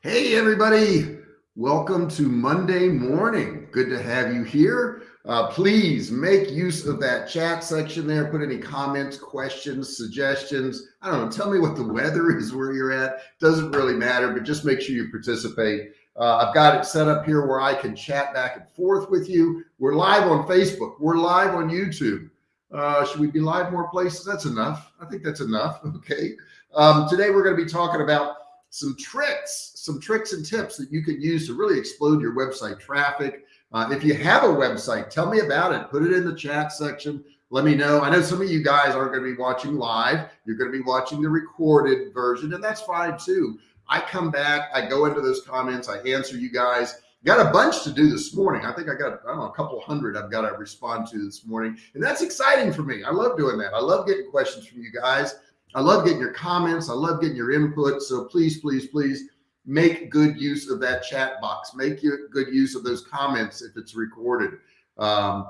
Hey, everybody. Welcome to Monday morning. Good to have you here. Uh, please make use of that chat section there. Put any comments, questions, suggestions. I don't know. Tell me what the weather is where you're at. Doesn't really matter, but just make sure you participate. Uh, I've got it set up here where I can chat back and forth with you. We're live on Facebook. We're live on YouTube. Uh, should we be live more places? That's enough. I think that's enough. Okay. Um, today we're going to be talking about some tricks, some tricks and tips that you can use to really explode your website traffic. Uh, if you have a website, tell me about it. Put it in the chat section. Let me know. I know some of you guys aren't going to be watching live. You're going to be watching the recorded version and that's fine too. I come back, I go into those comments, I answer you guys. Got a bunch to do this morning. I think I got, I don't know, a couple hundred I've got to respond to this morning. And that's exciting for me. I love doing that. I love getting questions from you guys. I love getting your comments. I love getting your input. So please, please, please make good use of that chat box. Make good use of those comments if it's recorded. Um,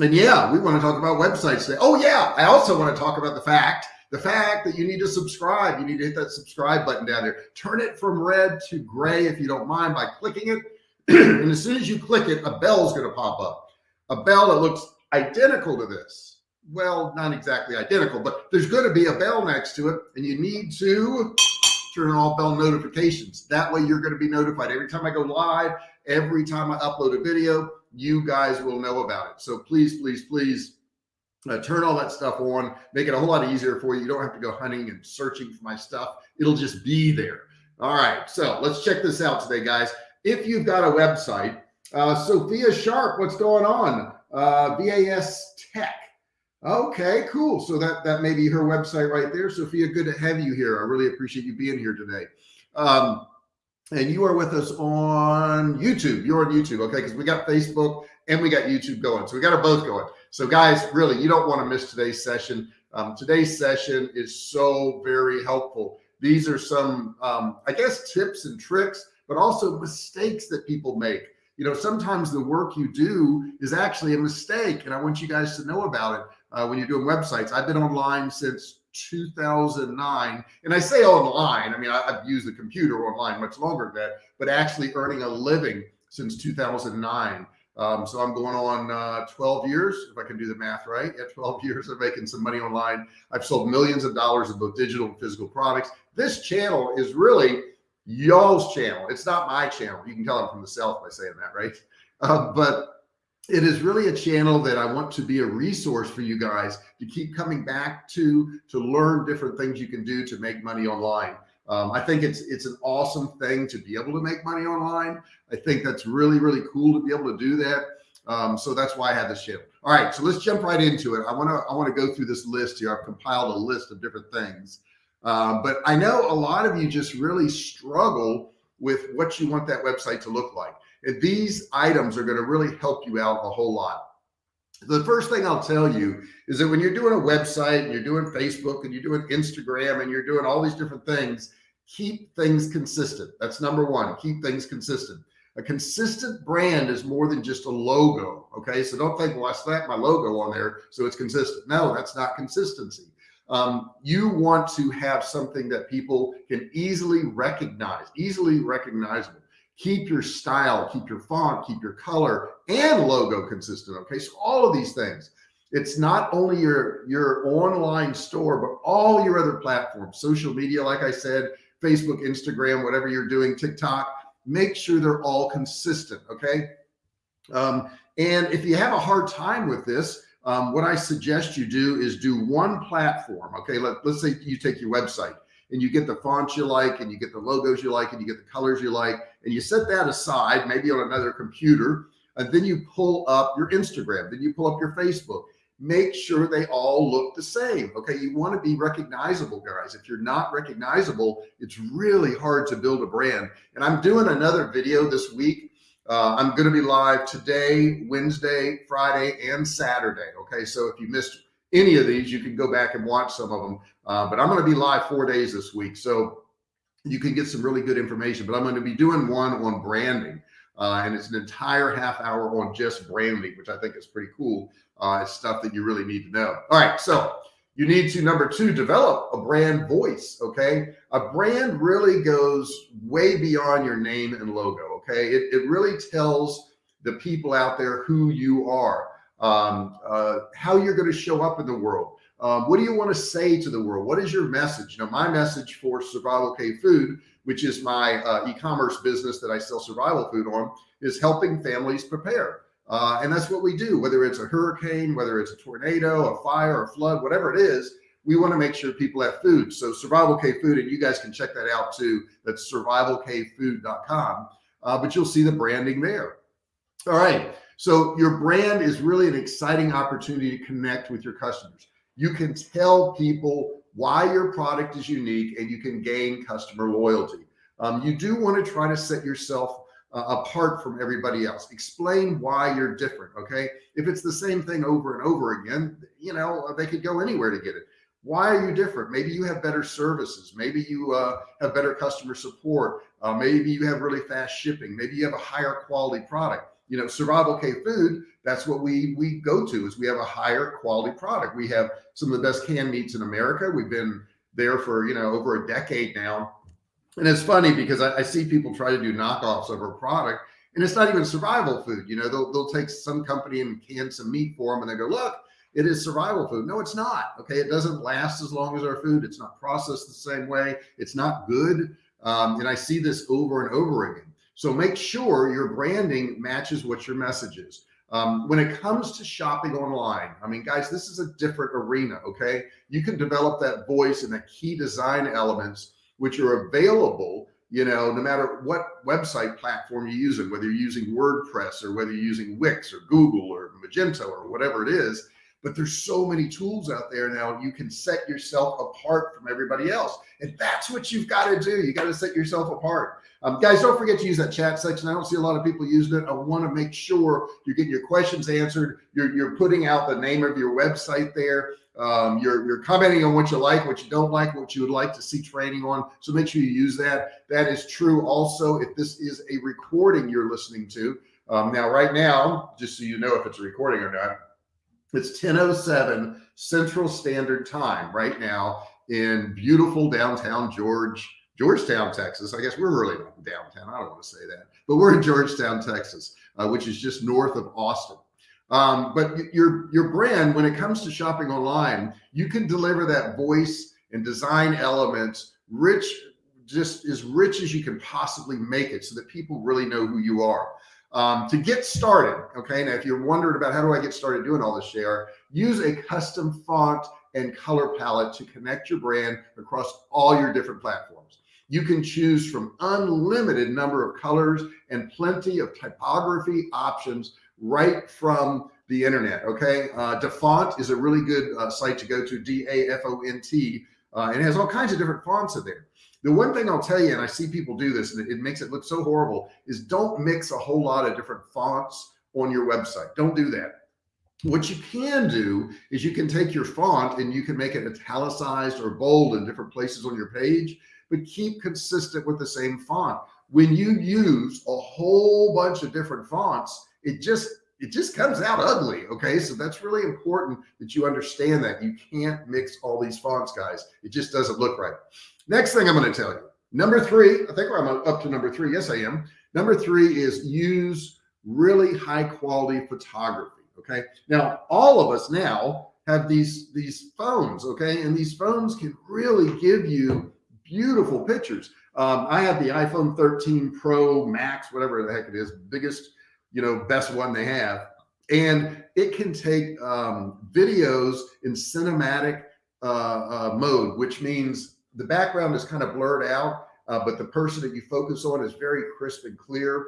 and yeah, we want to talk about websites today. Oh yeah. I also want to talk about the fact, the fact that you need to subscribe. You need to hit that subscribe button down there. Turn it from red to gray if you don't mind by clicking it. and as soon as you click it, a bell is going to pop up. A bell that looks identical to this well, not exactly identical, but there's going to be a bell next to it and you need to turn all bell notifications. That way you're going to be notified every time I go live, every time I upload a video, you guys will know about it. So please, please, please uh, turn all that stuff on, make it a whole lot easier for you. You don't have to go hunting and searching for my stuff. It'll just be there. All right. So let's check this out today, guys. If you've got a website, uh, Sophia Sharp, what's going on? Uh, VAS Tech. Okay, cool. So that, that may be her website right there. Sophia, good to have you here. I really appreciate you being here today. Um, and you are with us on YouTube. You're on YouTube. Okay. Cause we got Facebook and we got YouTube going. So we got them both going. So guys, really, you don't want to miss today's session. Um, today's session is so very helpful. These are some, um, I guess, tips and tricks, but also mistakes that people make. You know, sometimes the work you do is actually a mistake. And I want you guys to know about it uh, when you're doing websites. I've been online since 2009 and I say online, I mean, I, have used the computer online much longer than that, but actually earning a living since 2009. Um, so I'm going on uh, 12 years, if I can do the math right. Yeah, 12 years of making some money online. I've sold millions of dollars of both digital and physical products. This channel is really y'all's channel. It's not my channel. You can tell I'm from the South by saying that, right? Uh, but it is really a channel that I want to be a resource for you guys to keep coming back to, to learn different things you can do to make money online. Um, I think it's, it's an awesome thing to be able to make money online. I think that's really, really cool to be able to do that. Um, so that's why I have this channel. All right, so let's jump right into it. I want to, I want to go through this list here. I've compiled a list of different things. Um, but I know a lot of you just really struggle with what you want that website to look like. These items are going to really help you out a whole lot. The first thing I'll tell you is that when you're doing a website and you're doing Facebook and you're doing Instagram and you're doing all these different things, keep things consistent. That's number one, keep things consistent. A consistent brand is more than just a logo. Okay. So don't think, well, I slapped my logo on there. So it's consistent. No, that's not consistency. Um, you want to have something that people can easily recognize, easily recognizable keep your style, keep your font, keep your color and logo consistent. Okay. So all of these things, it's not only your, your online store, but all your other platforms, social media, like I said, Facebook, Instagram, whatever you're doing, TikTok, make sure they're all consistent. Okay. Um, and if you have a hard time with this, um, what I suggest you do is do one platform. Okay. Let, let's say you take your website and you get the fonts you like and you get the logos you like and you get the colors you like and you set that aside maybe on another computer and then you pull up your Instagram then you pull up your Facebook. Make sure they all look the same okay? You want to be recognizable guys. If you're not recognizable it's really hard to build a brand. And I'm doing another video this week. Uh, I'm going to be live today Wednesday Friday and Saturday okay? So if you missed any of these, you can go back and watch some of them. Uh, but I'm going to be live four days this week. So you can get some really good information, but I'm going to be doing one on branding. Uh, and it's an entire half hour on just branding, which I think is pretty cool. Uh, it's stuff that you really need to know. All right. So You need to, number two, develop a brand voice, okay? A brand really goes way beyond your name and logo, okay? It, it really tells the people out there who you are, um, uh, how you're going to show up in the world. Um, what do you want to say to the world? What is your message? Now, my message for Survival Cave Food, which is my uh, e-commerce business that I sell survival food on, is helping families prepare. Uh, and that's what we do, whether it's a hurricane, whether it's a tornado, a fire, a flood, whatever it is, we want to make sure people have food. So Survival Cave Food, and you guys can check that out too. That's survivalcavefood.com. Uh, but you'll see the branding there. All right. So your brand is really an exciting opportunity to connect with your customers. You can tell people why your product is unique and you can gain customer loyalty. Um, you do want to try to set yourself uh, apart from everybody else. Explain why you're different. Okay. If it's the same thing over and over again, you know, they could go anywhere to get it. Why are you different? Maybe you have better services. Maybe you uh, have better customer support. Uh, maybe you have really fast shipping. Maybe you have a higher quality product. You know, Survival Cave Food, that's what we we go to is we have a higher quality product. We have some of the best canned meats in America. We've been there for, you know, over a decade now and it's funny because I, I, see people try to do knockoffs of our product and it's not even survival food. You know, they'll, they'll take some company and can some meat for them and they go, look, it is survival food. No, it's not. Okay. It doesn't last as long as our food. It's not processed the same way. It's not good. Um, and I see this over and over again. So make sure your branding matches what your message is. Um, when it comes to shopping online, I mean, guys, this is a different arena. Okay. You can develop that voice and the key design elements which are available, you know, no matter what website platform you're using, whether you're using WordPress or whether you're using Wix or Google or Magento or whatever it is, but there's so many tools out there now. You can set yourself apart from everybody else. And that's what you've got to do. You got to set yourself apart. Um, guys, don't forget to use that chat section. I don't see a lot of people using it. I want to make sure you're getting your questions answered. You're, you're putting out the name of your website there. Um, you're, you're commenting on what you like, what you don't like, what you would like to see training on. So make sure you use that. That is true. Also, if this is a recording you're listening to um, now, right now, just so you know if it's a recording or not, it's 1007 Central Standard Time right now in beautiful downtown George, Georgetown, Texas. I guess we're really not downtown. I don't want to say that, but we're in Georgetown, Texas, uh, which is just north of Austin. Um, but your, your brand, when it comes to shopping online, you can deliver that voice and design elements rich, just as rich as you can possibly make it so that people really know who you are. Um, to get started, okay, now if you're wondering about how do I get started doing all this, share, use a custom font and color palette to connect your brand across all your different platforms. You can choose from unlimited number of colors and plenty of typography options right from the internet. Okay. Uh, Dafont is a really good uh, site to go to D-A-F-O-N-T uh, and it has all kinds of different fonts in there. The one thing I'll tell you, and I see people do this and it, it makes it look so horrible is don't mix a whole lot of different fonts on your website. Don't do that. What you can do is you can take your font and you can make it italicized or bold in different places on your page, but keep consistent with the same font. When you use a whole bunch of different fonts, it just it just comes out ugly. Okay. So that's really important that you understand that you can't mix all these fonts guys. It just doesn't look right. Next thing I'm going to tell you, number three, I think I'm up to number three. Yes, I am. Number three is use really high quality photography. Okay. Now all of us now have these, these phones. Okay. And these phones can really give you beautiful pictures. Um, I have the iPhone 13 Pro Max, whatever the heck it is, biggest you know, best one they have. And it can take um, videos in cinematic uh, uh, mode, which means the background is kind of blurred out, uh, but the person that you focus on is very crisp and clear.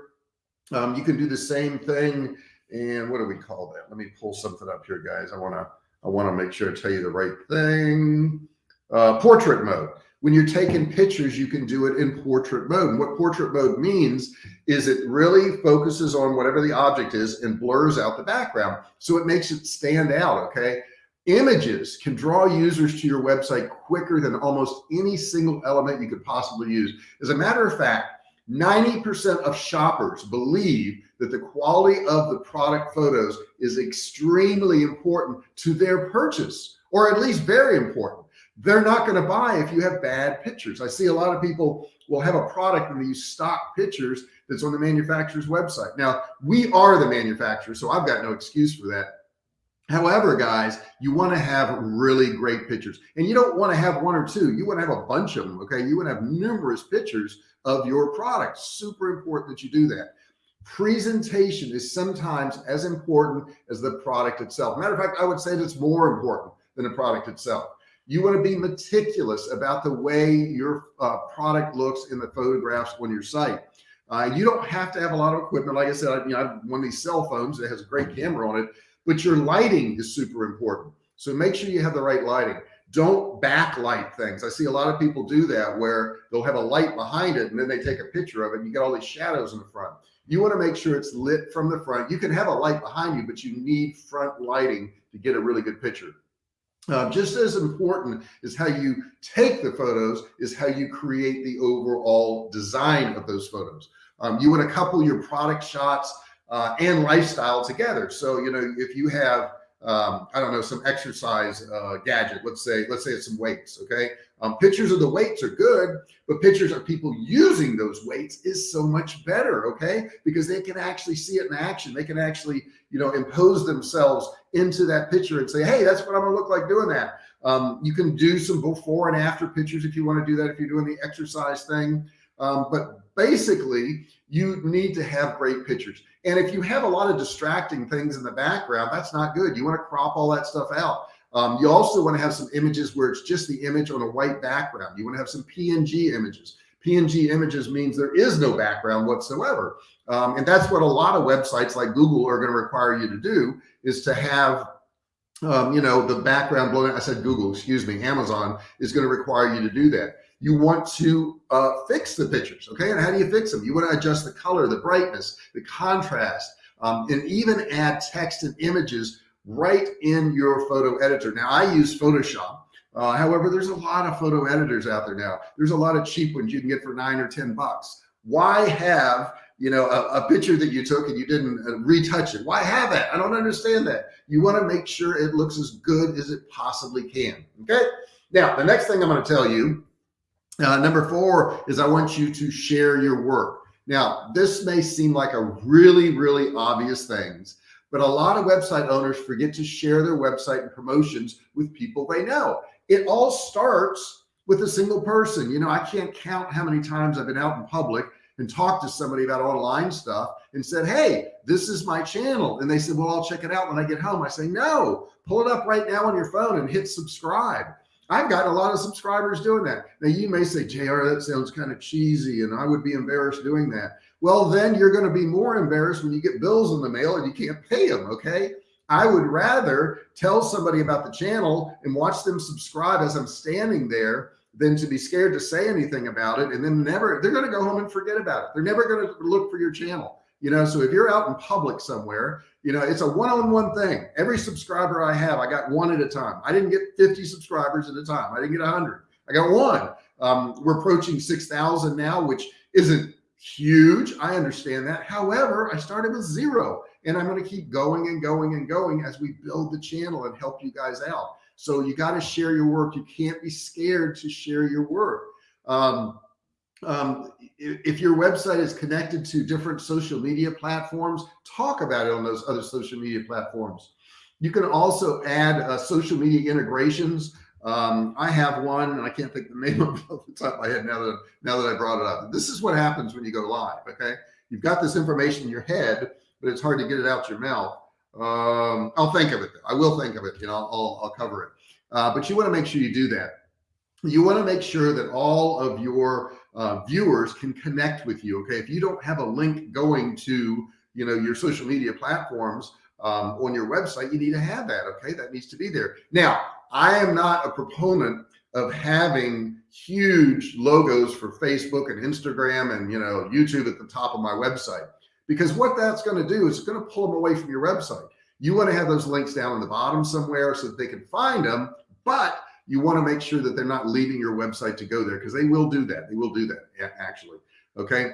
Um, you can do the same thing. And what do we call that? Let me pull something up here, guys. I want to, I want to make sure I tell you the right thing. Uh, portrait mode when you're taking pictures, you can do it in portrait mode. And what portrait mode means is it really focuses on whatever the object is and blurs out the background. So it makes it stand out. Okay. Images can draw users to your website quicker than almost any single element you could possibly use. As a matter of fact, 90% of shoppers believe that the quality of the product photos is extremely important to their purchase or at least very important. They're not going to buy if you have bad pictures. I see a lot of people will have a product and they use stock pictures that's on the manufacturer's website. Now we are the manufacturer, so I've got no excuse for that. However, guys, you want to have really great pictures and you don't want to have one or two. You want to have a bunch of them. Okay. You want to have numerous pictures of your product. Super important that you do that. Presentation is sometimes as important as the product itself. Matter of fact, I would say that's more important than the product itself. You want to be meticulous about the way your uh, product looks in the photographs on your site. Uh, you don't have to have a lot of equipment. Like I said, I, you know, I have one of these cell phones that has a great camera on it, but your lighting is super important. So make sure you have the right lighting. Don't backlight things. I see a lot of people do that where they'll have a light behind it and then they take a picture of it and you get all these shadows in the front. You want to make sure it's lit from the front. You can have a light behind you, but you need front lighting to get a really good picture. Uh, just as important is how you take the photos is how you create the overall design of those photos. Um, you want to couple your product shots uh, and lifestyle together. So, you know, if you have, um, I don't know, some exercise uh, gadget, let's say, let's say it's some weights. Okay. Um, pictures of the weights are good, but pictures of people using those weights is so much better. Okay. Because they can actually see it in action. They can actually, you know, impose themselves into that picture and say, Hey, that's what I'm gonna look like doing that. Um, you can do some before and after pictures if you want to do that, if you're doing the exercise thing. Um, but basically you need to have great pictures. And if you have a lot of distracting things in the background, that's not good. You want to crop all that stuff out. Um, you also want to have some images where it's just the image on a white background. You want to have some PNG images. PNG images means there is no background whatsoever. Um, and that's what a lot of websites like Google are going to require you to do is to have um, you know, the background blowing. I said Google, excuse me, Amazon is going to require you to do that you want to uh, fix the pictures. Okay. And how do you fix them? You want to adjust the color, the brightness, the contrast, um, and even add text and images right in your photo editor. Now I use Photoshop. Uh, however, there's a lot of photo editors out there now. There's a lot of cheap ones you can get for nine or 10 bucks. Why have, you know, a, a picture that you took and you didn't uh, retouch it? Why have that? I don't understand that. You want to make sure it looks as good as it possibly can. Okay. Now, the next thing I'm going to tell you uh, number four is I want you to share your work. Now, this may seem like a really, really obvious things, but a lot of website owners forget to share their website and promotions with people they know. It all starts with a single person. You know, I can't count how many times I've been out in public and talked to somebody about online stuff and said, Hey, this is my channel. And they said, well, I'll check it out when I get home. I say, no, pull it up right now on your phone and hit subscribe. I've got a lot of subscribers doing that. Now you may say, JR, that sounds kind of cheesy and I would be embarrassed doing that. Well, then you're going to be more embarrassed when you get bills in the mail and you can't pay them. Okay. I would rather tell somebody about the channel and watch them subscribe as I'm standing there than to be scared to say anything about it. And then never, they're going to go home and forget about it. They're never going to look for your channel you know so if you're out in public somewhere you know it's a one-on-one thing every subscriber i have i got one at a time i didn't get 50 subscribers at a time i didn't get 100 i got one um, we're approaching 6,000 now which isn't huge i understand that however i started with zero and i'm going to keep going and going and going as we build the channel and help you guys out so you got to share your work you can't be scared to share your work um, um, if your website is connected to different social media platforms, talk about it on those other social media platforms. You can also add uh, social media integrations. Um, I have one and I can't think the name of it off the top of my head now that, now that I brought it up. This is what happens when you go live. Okay. You've got this information in your head, but it's hard to get it out your mouth. Um, I'll think of it. I will think of it. You know, I'll, I'll cover it. Uh, but you want to make sure you do that. You want to make sure that all of your uh, viewers can connect with you. Okay. If you don't have a link going to, you know, your social media platforms um, on your website, you need to have that. Okay. That needs to be there. Now, I am not a proponent of having huge logos for Facebook and Instagram and, you know, YouTube at the top of my website, because what that's going to do is it's going to pull them away from your website. You want to have those links down in the bottom somewhere so that they can find them, but you want to make sure that they're not leaving your website to go there because they will do that. They will do that actually. Okay.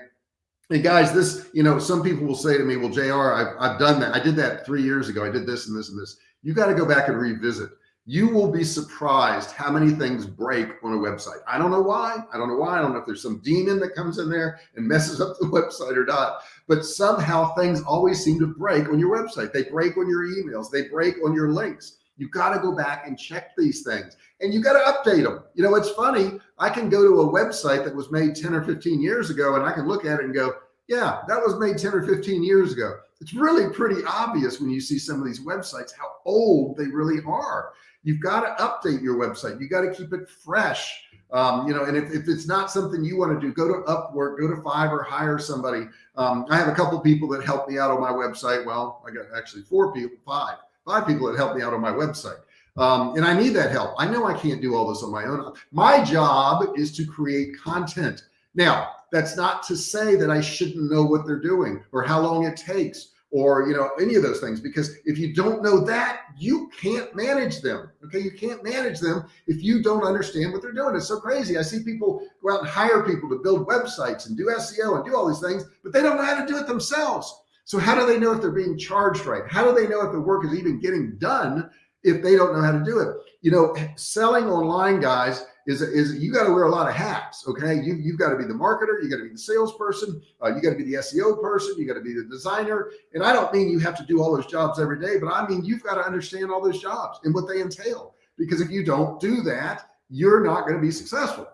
And guys, this, you know, some people will say to me, well, JR, I've, I've done that. I did that three years ago. I did this and this and this. You got to go back and revisit. You will be surprised how many things break on a website. I don't know why. I don't know why. I don't know if there's some demon that comes in there and messes up the website or not, but somehow things always seem to break on your website. They break on your emails. They break on your links. You got to go back and check these things and you got to update them. You know, it's funny. I can go to a website that was made 10 or 15 years ago and I can look at it and go, yeah, that was made 10 or 15 years ago. It's really pretty obvious when you see some of these websites, how old they really are. You've got to update your website. You got to keep it fresh. Um, you know, and if, if it's not something you want to do, go to Upwork, go to Fiverr, or hire somebody. Um, I have a couple people that help me out on my website. Well, I got actually four people, five, five people that help me out on my website. Um, and I need that help. I know I can't do all this on my own. My job is to create content. Now, that's not to say that I shouldn't know what they're doing or how long it takes or, you know, any of those things, because if you don't know that, you can't manage them. Okay. You can't manage them if you don't understand what they're doing. It's so crazy. I see people go out and hire people to build websites and do SEO and do all these things, but they don't know how to do it themselves. So how do they know if they're being charged right? How do they know if the work is even getting done if they don't know how to do it? You know, selling online guys is, is you got to wear a lot of hats. Okay. You, you've got to be the marketer. You got to be the salesperson. Uh, you got to be the SEO person. You got to be the designer. And I don't mean you have to do all those jobs every day, but I mean, you've got to understand all those jobs and what they entail, because if you don't do that, you're not going to be successful.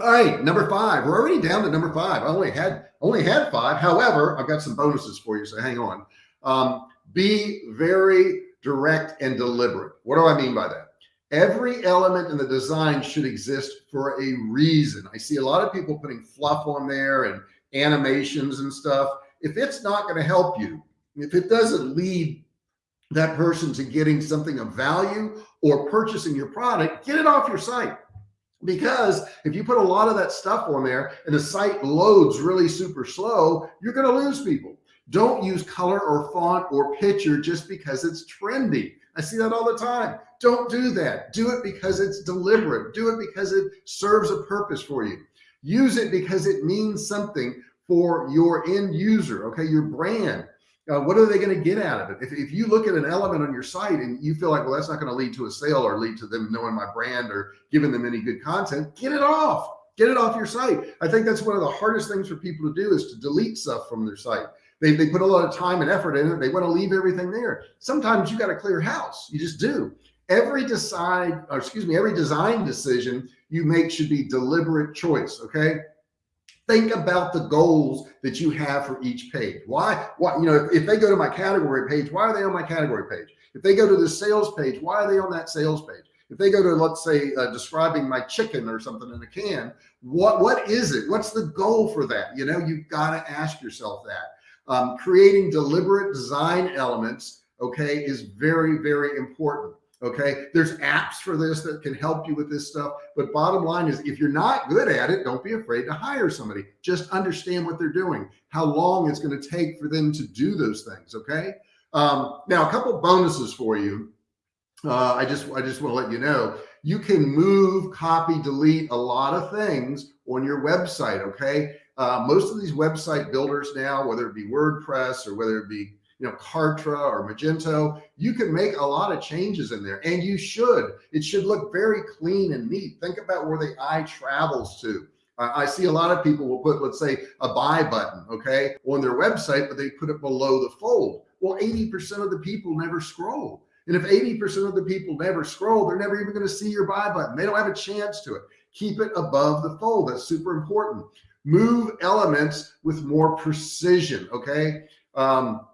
All right. Number five, we're already down to number five. I only had, only had five. However, I've got some bonuses for you. So hang on. Um, be very direct and deliberate. What do I mean by that? Every element in the design should exist for a reason. I see a lot of people putting fluff on there and animations and stuff. If it's not going to help you, if it doesn't lead that person to getting something of value or purchasing your product, get it off your site. Because if you put a lot of that stuff on there and the site loads really super slow, you're going to lose people. Don't use color or font or picture just because it's trendy. I see that all the time. Don't do that. Do it because it's deliberate. Do it because it serves a purpose for you. Use it because it means something for your end user. Okay. Your brand. Uh, what are they going to get out of it? If, if you look at an element on your site and you feel like, well, that's not going to lead to a sale or lead to them knowing my brand or giving them any good content, get it off, get it off your site. I think that's one of the hardest things for people to do is to delete stuff from their site. They, they put a lot of time and effort in it. They want to leave everything there. Sometimes you got to clear house. You just do every decide, or excuse me, every design decision you make should be deliberate choice. Okay. Think about the goals that you have for each page. Why, what, you know, if, if they go to my category page, why are they on my category page? If they go to the sales page, why are they on that sales page? If they go to, let's say, uh, describing my chicken or something in a can, what, what is it? What's the goal for that? You know, you've got to ask yourself that. Um, creating deliberate design elements, okay, is very, very important. Okay. There's apps for this that can help you with this stuff. But bottom line is if you're not good at it, don't be afraid to hire somebody. Just understand what they're doing, how long it's going to take for them to do those things. Okay. Um, now a couple bonuses for you. Uh, I just, I just want to let you know, you can move, copy, delete a lot of things on your website. Okay. Uh, most of these website builders now, whether it be WordPress or whether it be you know, Kartra or Magento, you can make a lot of changes in there and you should, it should look very clean and neat. Think about where the eye travels to. I see a lot of people will put, let's say a buy button, okay, on their website, but they put it below the fold. Well, 80% of the people never scroll. And if 80% of the people never scroll, they're never even going to see your buy button. They don't have a chance to it. Keep it above the fold. That's super important. Move elements with more precision. Okay. Um,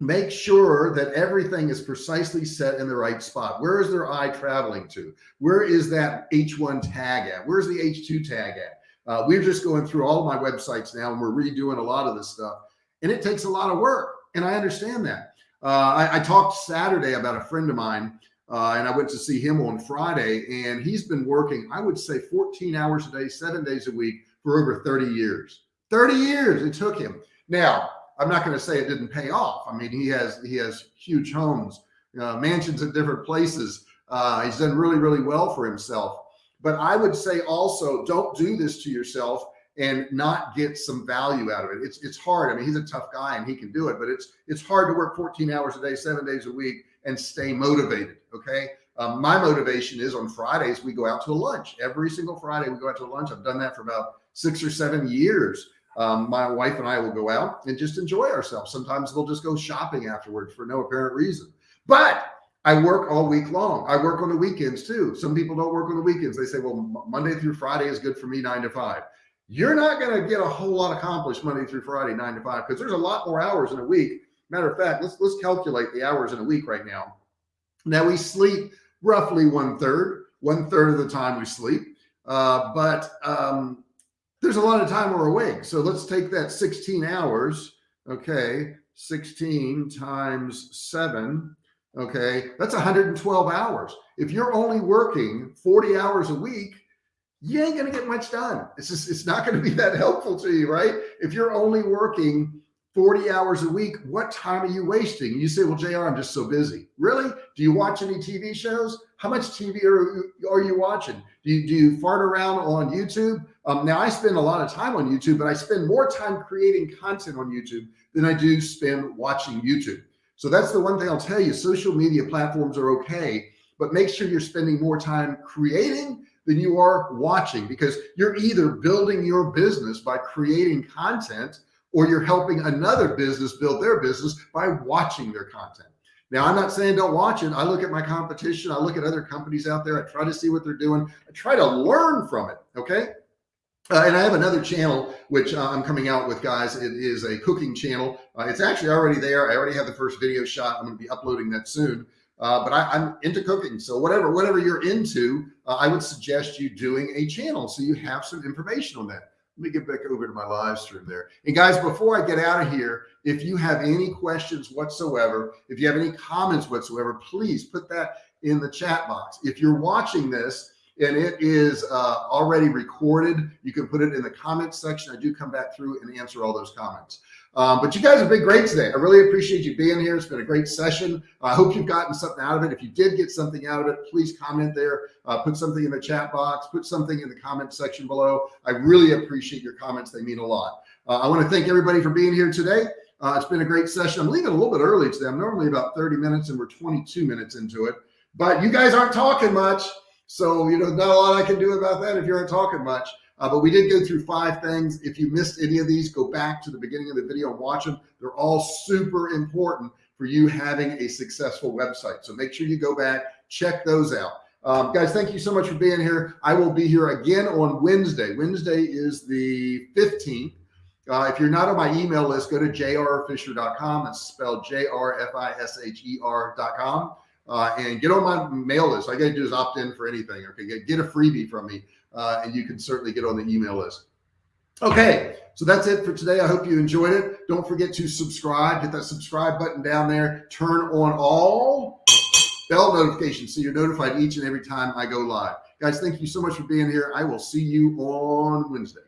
make sure that everything is precisely set in the right spot. Where is their eye traveling to? Where is that H1 tag at? Where's the H2 tag at? Uh, we're just going through all my websites now and we're redoing a lot of this stuff and it takes a lot of work. And I understand that. Uh, I, I, talked Saturday about a friend of mine uh, and I went to see him on Friday and he's been working, I would say 14 hours a day, seven days a week for over 30 years, 30 years it took him. Now, I'm not going to say it didn't pay off. I mean, he has, he has huge homes, uh, mansions at different places. Uh, he's done really, really well for himself. But I would say also don't do this to yourself and not get some value out of it. It's, it's hard. I mean, he's a tough guy and he can do it, but it's, it's hard to work 14 hours a day, seven days a week and stay motivated. Okay. Um, my motivation is on Fridays, we go out to lunch every single Friday. We go out to lunch. I've done that for about six or seven years. Um, my wife and I will go out and just enjoy ourselves. Sometimes we'll just go shopping afterwards for no apparent reason, but I work all week long. I work on the weekends too. Some people don't work on the weekends. They say, well, Monday through Friday is good for me nine to five. You're not going to get a whole lot accomplished Monday through Friday, nine to five, because there's a lot more hours in a week. Matter of fact, let's, let's calculate the hours in a week right now. Now we sleep roughly one third, one third of the time we sleep. Uh, but um, there's a lot of time we're awake. So let's take that 16 hours. Okay. 16 times seven. Okay. That's 112 hours. If you're only working 40 hours a week, you ain't going to get much done. It's just, it's not going to be that helpful to you, right? If you're only working 40 hours a week, what time are you wasting? You say, well, JR, I'm just so busy. Really? Do you watch any TV shows? How much TV are, are you watching? Do you, do you fart around on YouTube? Um, now I spend a lot of time on YouTube, but I spend more time creating content on YouTube than I do spend watching YouTube. So that's the one thing I'll tell you, social media platforms are okay, but make sure you're spending more time creating than you are watching because you're either building your business by creating content or you're helping another business build their business by watching their content. Now, I'm not saying don't watch it. I look at my competition. I look at other companies out there. I try to see what they're doing. I try to learn from it. Okay. Uh, and I have another channel, which uh, I'm coming out with guys. It is a cooking channel. Uh, it's actually already there. I already have the first video shot. I'm going to be uploading that soon. Uh, but I, am into cooking. So whatever, whatever you're into, uh, I would suggest you doing a channel. So you have some information on that. Let me get back over to my live stream there. And guys, before I get out of here, if you have any questions whatsoever, if you have any comments whatsoever, please put that in the chat box. If you're watching this and it is uh, already recorded, you can put it in the comments section. I do come back through and answer all those comments. Um, but you guys have been great today. I really appreciate you being here. It's been a great session. I hope you've gotten something out of it. If you did get something out of it, please comment there, uh, put something in the chat box, put something in the comment section below. I really appreciate your comments. They mean a lot. Uh, I want to thank everybody for being here today. Uh, it's been a great session. I'm leaving a little bit early today. I'm normally about 30 minutes and we're 22 minutes into it, but you guys aren't talking much. So, you know, not a lot I can do about that if you aren't talking much. Uh, but we did go through five things. If you missed any of these, go back to the beginning of the video and watch them. They're all super important for you having a successful website. So make sure you go back, check those out. Um, guys, thank you so much for being here. I will be here again on Wednesday. Wednesday is the 15th. Uh, if you're not on my email list, go to jrfisher.com. That's spelled J-R-F-I-S-H-E-R.com. Uh, and get on my mail list. All I got to do is opt in for anything. Okay, get, get a freebie from me uh, and you can certainly get on the email list. Okay, so that's it for today. I hope you enjoyed it. Don't forget to subscribe, hit that subscribe button down there, turn on all bell notifications so you're notified each and every time I go live. Guys, thank you so much for being here. I will see you on Wednesday.